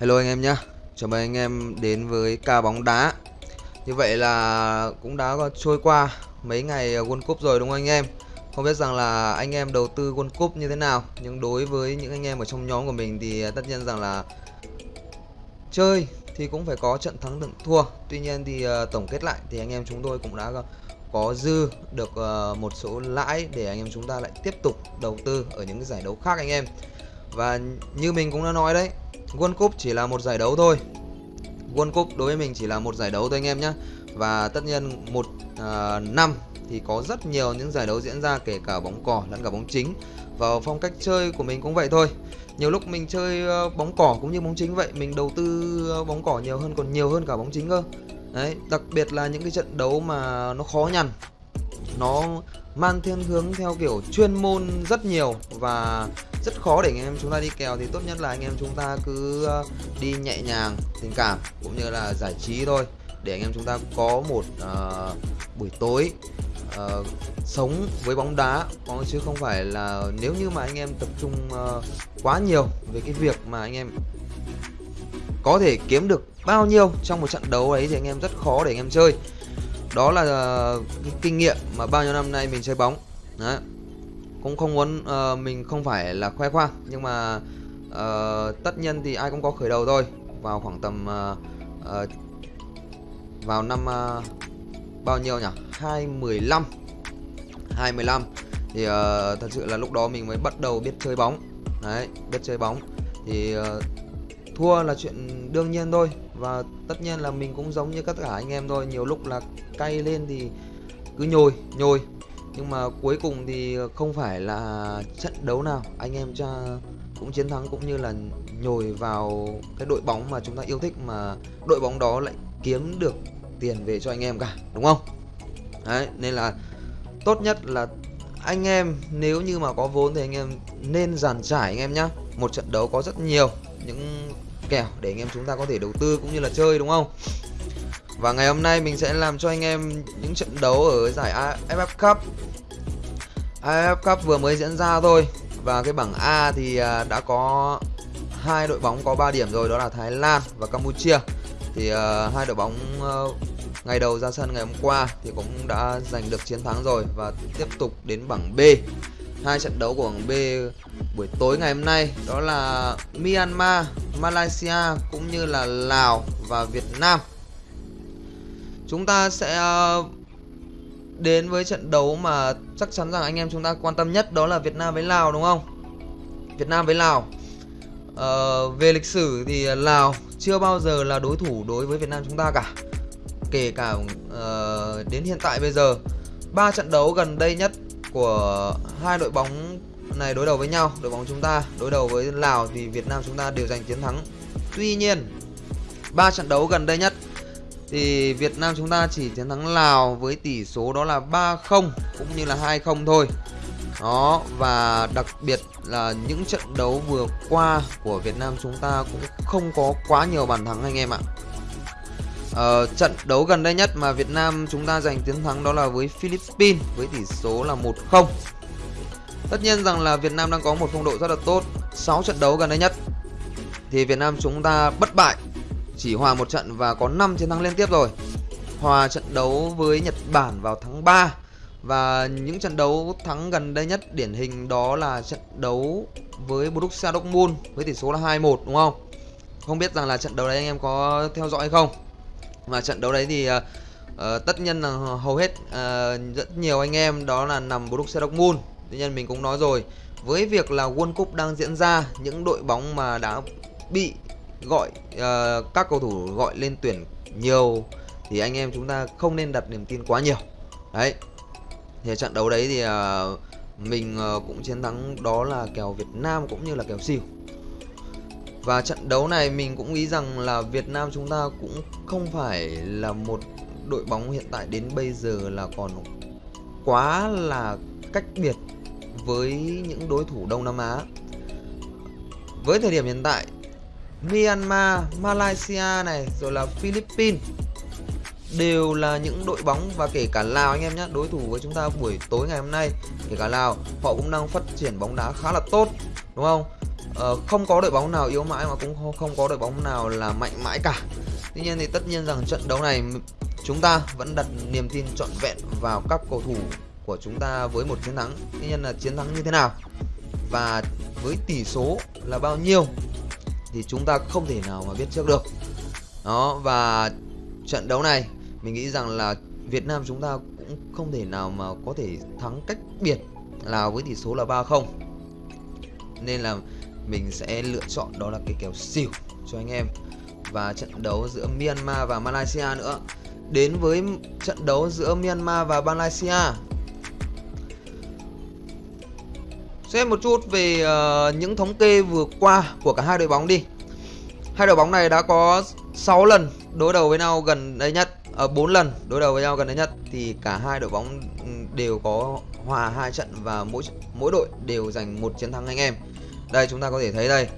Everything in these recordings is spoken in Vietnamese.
Hello anh em nhé Chào mừng anh em đến với ca bóng đá. Như vậy là cũng đã trôi qua mấy ngày à, World Cup rồi đúng không anh em? Không biết rằng là anh em đầu tư World Cup như thế nào, Nhưng đối với những anh em ở trong nhóm của mình thì à, tất nhiên rằng là Chơi thì cũng phải có trận thắng đựng thua. Tuy nhiên thì à, tổng kết lại thì anh em chúng tôi cũng đã có dư được một số lãi để anh em chúng ta lại tiếp tục đầu tư ở những giải đấu khác anh em. Và như mình cũng đã nói đấy World Cup chỉ là một giải đấu thôi. World Cup đối với mình chỉ là một giải đấu thôi anh em nhé Và tất nhiên một uh, năm thì có rất nhiều những giải đấu diễn ra kể cả bóng cỏ lẫn cả bóng chính. Và phong cách chơi của mình cũng vậy thôi. Nhiều lúc mình chơi uh, bóng cỏ cũng như bóng chính vậy Mình đầu tư uh, bóng cỏ nhiều hơn còn nhiều hơn cả bóng chính cơ. Đấy, đặc biệt là những cái trận đấu mà nó khó nhằn Nó mang thiên hướng theo kiểu chuyên môn rất nhiều và rất khó để anh em chúng ta đi kèo thì tốt nhất là anh em chúng ta cứ ờ, đi nhẹ nhàng tình cảm cũng như là giải trí thôi. Để anh em chúng ta có một uh, buổi tối uh, sống với bóng đá có chứ không phải là nếu như mà anh em tập trung uh, quá nhiều về cái việc mà anh em có thể kiếm được bao nhiêu trong một trận đấu ấy thì anh em rất khó để anh em chơi. Đó là cái kinh nghiệm mà bao nhiêu năm nay mình chơi bóng. Đấy cũng không muốn uh, mình không phải là khoe khoang nhưng mà uh, tất nhiên thì ai cũng có khởi đầu thôi. Vào khoảng tầm uh, uh, vào năm uh, bao nhiêu nhỉ? 215 215 thì uh, thật sự là lúc đó mình mới bắt đầu biết chơi bóng. Đấy biết chơi bóng. Thì uh, thua là chuyện đương nhiên thôi. Và tất nhiên là mình cũng giống như tất cả anh em thôi. Nhiều lúc là cay lên thì cứ nhồi nhồi nhưng mà cuối cùng thì không phải là trận đấu nào anh em cha cũng chiến thắng cũng như là nhồi vào cái đội bóng mà chúng ta yêu thích mà đội bóng đó lại kiếm được tiền về cho anh em cả, đúng không? Đấy, nên là tốt nhất là anh em nếu như mà có vốn thì anh em nên giàn trải anh em nhá. Một trận đấu có rất nhiều những kèo để anh em chúng ta có thể đầu tư cũng như là chơi, đúng không? Và ngày hôm nay mình sẽ làm cho anh em những trận đấu ở giải AFF Cup. AFF Cup vừa mới diễn ra thôi. Và cái bảng A thì à, đã có hai đội bóng có 3 điểm rồi đó là Thái Lan và Campuchia. Thì uh, hai đội bóng uh, ngày đầu ra sân ngày hôm qua thì cũng đã giành được chiến thắng rồi và tiếp tục đến bảng B. Hai trận đấu của bảng B buổi tối ngày hôm nay đó là Myanmar, Malaysia cũng như là Lào và Việt Nam. Chúng ta sẽ ờ, đến với trận đấu mà chắc chắn rằng anh em chúng ta quan tâm nhất đó là Việt Nam với Lào đúng không? Việt Nam với Lào. Ờ, về lịch sử thì Lào chưa bao giờ là đối thủ đối với Việt Nam chúng ta cả. Kể cả uh, đến hiện tại bây giờ ba trận đấu gần đây nhất của hai đội bóng này đối đầu với nhau đội bóng chúng ta đối đầu với Lào thì Việt Nam chúng ta đều giành chiến thắng tuy nhiên ba trận đấu gần đây nhất thì Việt Nam chúng ta chỉ chiến thắng Lào với tỷ số đó là 3-0 cũng như là 2-0 thôi. Đó và đặc biệt là những trận đấu vừa qua của Việt Nam chúng ta cũng không có quá nhiều bàn thắng anh em ạ. Ờ, trận đấu gần đây nhất mà Việt Nam chúng ta giành chiến thắng đó là với Philippines với tỷ số là 1-0 Tất nhiên rằng là Việt Nam đang có một phong độ rất là tốt. 6 trận đấu gần đây nhất Thì Việt Nam chúng ta bất bại. Chỉ hòa một trận và có 5 chiến thắng liên tiếp rồi Hòa trận đấu với Nhật Bản vào tháng 3 Và những trận đấu thắng gần đây nhất điển hình đó là trận đấu với Borussia Dortmund với tỷ số là 2-1 đúng không? Không biết rằng là trận đấu đấy anh em có theo dõi hay không? Và trận đấu đấy thì uh, uh, tất nhiên là hầu hết uh, rất nhiều anh em đó là nằm Borussia Dortmund Tuy nhiên mình cũng nói rồi Với việc là World Cup đang diễn ra Những đội bóng mà đã bị gọi uh, Các cầu thủ gọi lên tuyển nhiều Thì anh em chúng ta không nên đặt niềm tin quá nhiều. Đấy. Thì trận đấu đấy thì uh, Mình uh, cũng chiến thắng đó là kèo Việt Nam cũng như là kèo siêu và trận đấu này mình cũng nghĩ rằng là Việt Nam chúng ta cũng không phải là một đội bóng hiện tại đến bây giờ là còn quá là cách biệt với những đối thủ Đông Nam Á. Với thời điểm hiện tại, Myanmar, Malaysia này rồi là Philippines đều là những đội bóng và kể cả Lào anh em nhé đối thủ với chúng ta buổi tối ngày hôm nay kể cả Lào họ cũng đang phát triển bóng đá khá là tốt đúng không? Ờ, không có đội bóng nào yếu mãi mà cũng không có đội bóng nào là mạnh mãi cả. Tuy nhiên thì tất nhiên rằng trận đấu này chúng ta vẫn đặt niềm tin trọn vẹn vào các cầu thủ của chúng ta với một chiến thắng. Tuy nhiên là chiến thắng như thế nào và với tỷ số là bao nhiêu thì chúng ta không thể nào mà biết trước được. Đó, và trận đấu này, mình nghĩ rằng là Việt Nam chúng ta cũng không thể nào mà có thể thắng cách biệt là với tỷ số là 3-0 nên là mình sẽ lựa chọn đó là cái kèo xỉu cho anh em. Và trận đấu giữa Myanmar và Malaysia nữa. Đến với trận đấu giữa Myanmar và Malaysia Xem một chút về uh, những thống kê vừa qua của cả hai đội bóng đi Hai đội bóng này đã có 6 lần đối đầu với nhau gần đây nhất ở uh, 4 lần đối đầu với nhau gần đây nhất thì cả hai đội bóng ừ, đều có hòa hai trận và mỗi mỗi đội đều giành một chiến thắng anh em. Đây chúng ta có thể thấy đây.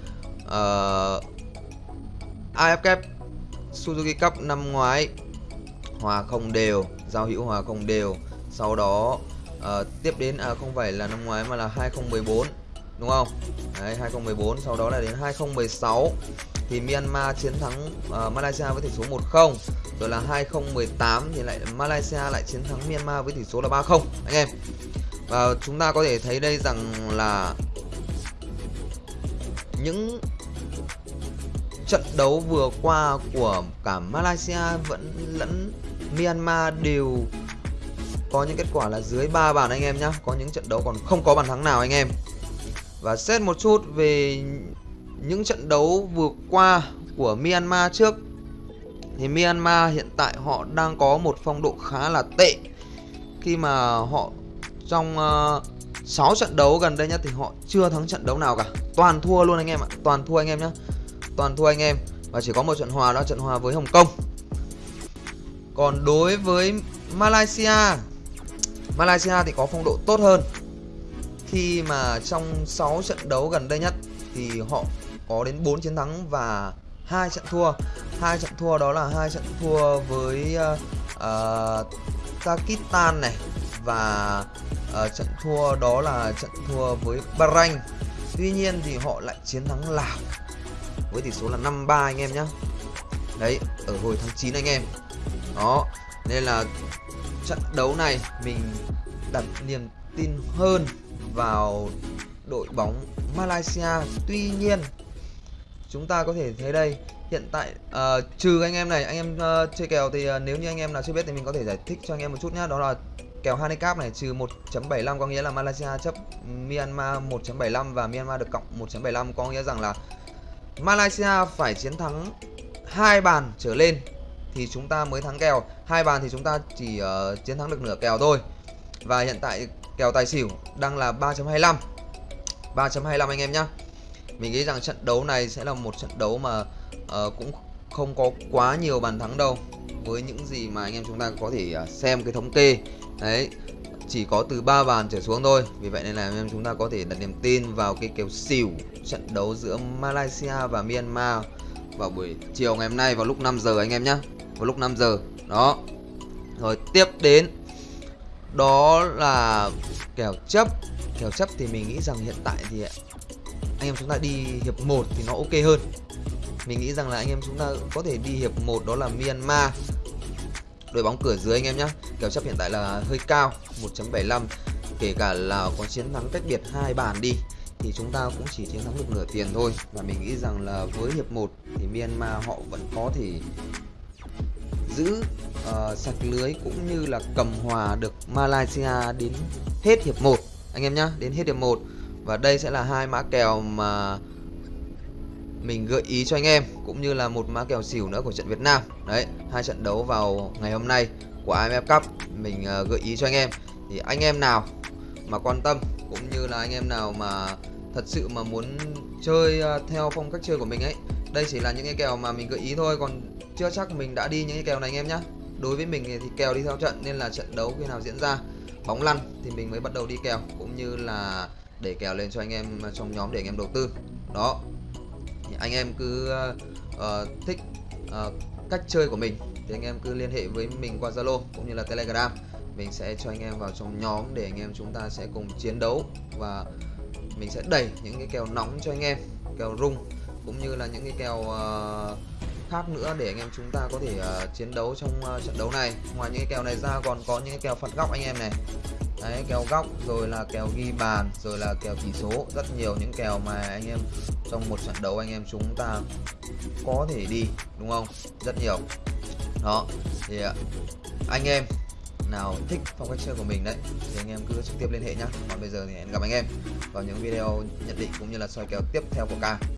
Ờ, uh, AFF Cup Suzuki Cup năm ngoái hòa không đều, giao hữu hòa không đều. Sau đó à, tiếp đến à không phải là năm ngoái mà là 2014 đúng không? Đấy 2014 sau đó là đến 2016 thì Myanmar chiến thắng uh, Malaysia với tỷ số 1-0 rồi là 2018 thì lại Malaysia lại chiến thắng Myanmar với tỷ số là 3-0 anh em và chúng ta có thể thấy đây rằng là những trận đấu vừa qua của cả Malaysia vẫn lẫn Myanmar đều có những kết quả là dưới 3 bàn anh em nhá, Có những trận đấu còn không có bàn thắng nào anh em. Và xét một chút về những trận đấu vừa qua của Myanmar trước. Thì Myanmar hiện tại họ đang có một phong độ khá là tệ. Khi mà họ trong ờ, uh, 6 trận đấu gần đây nhất thì họ chưa thắng trận đấu nào cả. Toàn thua luôn anh em ạ. Toàn thua anh em nhé Toàn thua anh em. Và chỉ có một trận hòa đó trận hòa với Hồng Kông. Còn đối với Malaysia Malaysia thì có phong độ tốt hơn. Khi mà trong 6 trận đấu gần đây nhất Thì họ có đến 4 chiến thắng và hai trận thua. Hai trận thua đó là hai trận thua với ờ, ờ, uh, uh, Pakistan này và uh, trận thua đó là trận thua với Bahrain. Tuy nhiên thì họ lại chiến thắng Lào với tỷ số là 5-3 anh em nhé Đấy, ở hồi tháng 9 anh em. Đó, nên là trận đấu này mình đặt niềm tin hơn vào đội bóng Malaysia. Tuy nhiên chúng ta có thể thấy đây hiện tại uh, trừ anh em này anh em uh, chơi kèo thì uh, nếu như anh em nào chưa biết thì mình có thể giải thích cho anh em một chút nhá. Đó là kèo handicap này trừ 1.75 có nghĩa là Malaysia chấp Myanmar 1.75 và Myanmar được cộng 1.75 có nghĩa rằng là Malaysia phải chiến thắng hai bàn trở lên thì chúng ta mới thắng kèo. Hai bàn thì chúng ta chỉ uh, chiến thắng được nửa kèo thôi. Và hiện tại kèo tài xỉu đang là 3.25 3.25 anh em nhá. Mình nghĩ rằng trận đấu này sẽ là một trận đấu mà uh, cũng không có quá nhiều bàn thắng đâu. Với những gì mà anh em chúng ta có thể uh, xem cái thống kê. Đấy chỉ có từ 3 bàn trở xuống thôi. Vì vậy nên là anh em chúng ta có thể đặt niềm tin vào cái kèo xỉu trận đấu giữa Malaysia và Myanmar vào buổi chiều ngày hôm nay vào lúc 5 giờ anh em nhé vào lúc 5 giờ. Đó. Rồi, tiếp đến. Đó là kèo chấp. Kèo chấp thì mình nghĩ rằng hiện tại thì anh em chúng ta đi hiệp 1 thì nó ok hơn. Mình nghĩ rằng là anh em chúng ta có thể đi hiệp 1 đó là Myanmar. Đội bóng cửa dưới anh em nhé kèo chấp hiện tại là hơi cao 1.75 kể cả là có chiến thắng cách biệt hai bàn đi thì chúng ta cũng chỉ chiến thắng được nửa tiền thôi. Và mình nghĩ rằng là với hiệp 1 thì Myanmar họ vẫn có thể giữ uh, sạch lưới cũng như là cầm hòa được Malaysia đến hết hiệp 1 anh em nhá đến hết hiệp 1 và đây sẽ là hai mã kèo mà mình gợi ý cho anh em cũng như là một mã kèo xỉu nữa của trận Việt Nam. Đấy hai trận đấu vào ngày hôm nay của AFF Cup mình uh, gợi ý cho anh em. Thì anh em nào mà quan tâm cũng như là anh em nào mà thật sự mà muốn chơi à, theo phong cách chơi của mình ấy. Đây chỉ là những cái kèo mà mình gợi ý thôi còn chưa chắc mình đã đi những cái kèo này anh em nhé đối với mình thì kèo đi theo trận nên là trận đấu khi nào diễn ra bóng lăn thì mình mới bắt đầu đi kèo cũng như là để kèo lên cho anh em trong nhóm để anh em đầu tư. Đó. Thì anh em cứ uh, thích uh, cách chơi của mình thì anh em cứ liên hệ với mình qua Zalo cũng như là Telegram. Mình sẽ cho anh em vào trong nhóm để anh em chúng ta sẽ cùng chiến đấu và mình sẽ đẩy những cái kèo nóng cho anh em kèo rung cũng như là những cái kèo uh, khác nữa để anh em chúng ta có thể uh, chiến đấu trong uh, trận đấu này. Ngoài những cái kèo này ra còn có những cái kèo phạt góc anh em này. Đấy kèo góc rồi là kèo ghi bàn rồi là kèo tỷ số. Rất nhiều những kèo mà anh em trong một trận đấu anh em chúng ta có thể đi đúng không? Rất nhiều. Đó thì anh em nào thích phong cách chơi của mình đấy, thì anh em cứ trực tiếp liên hệ nhá. Còn bây giờ thì hẹn gặp anh em vào những video nhận định cũng như là soi kèo tiếp theo của ca.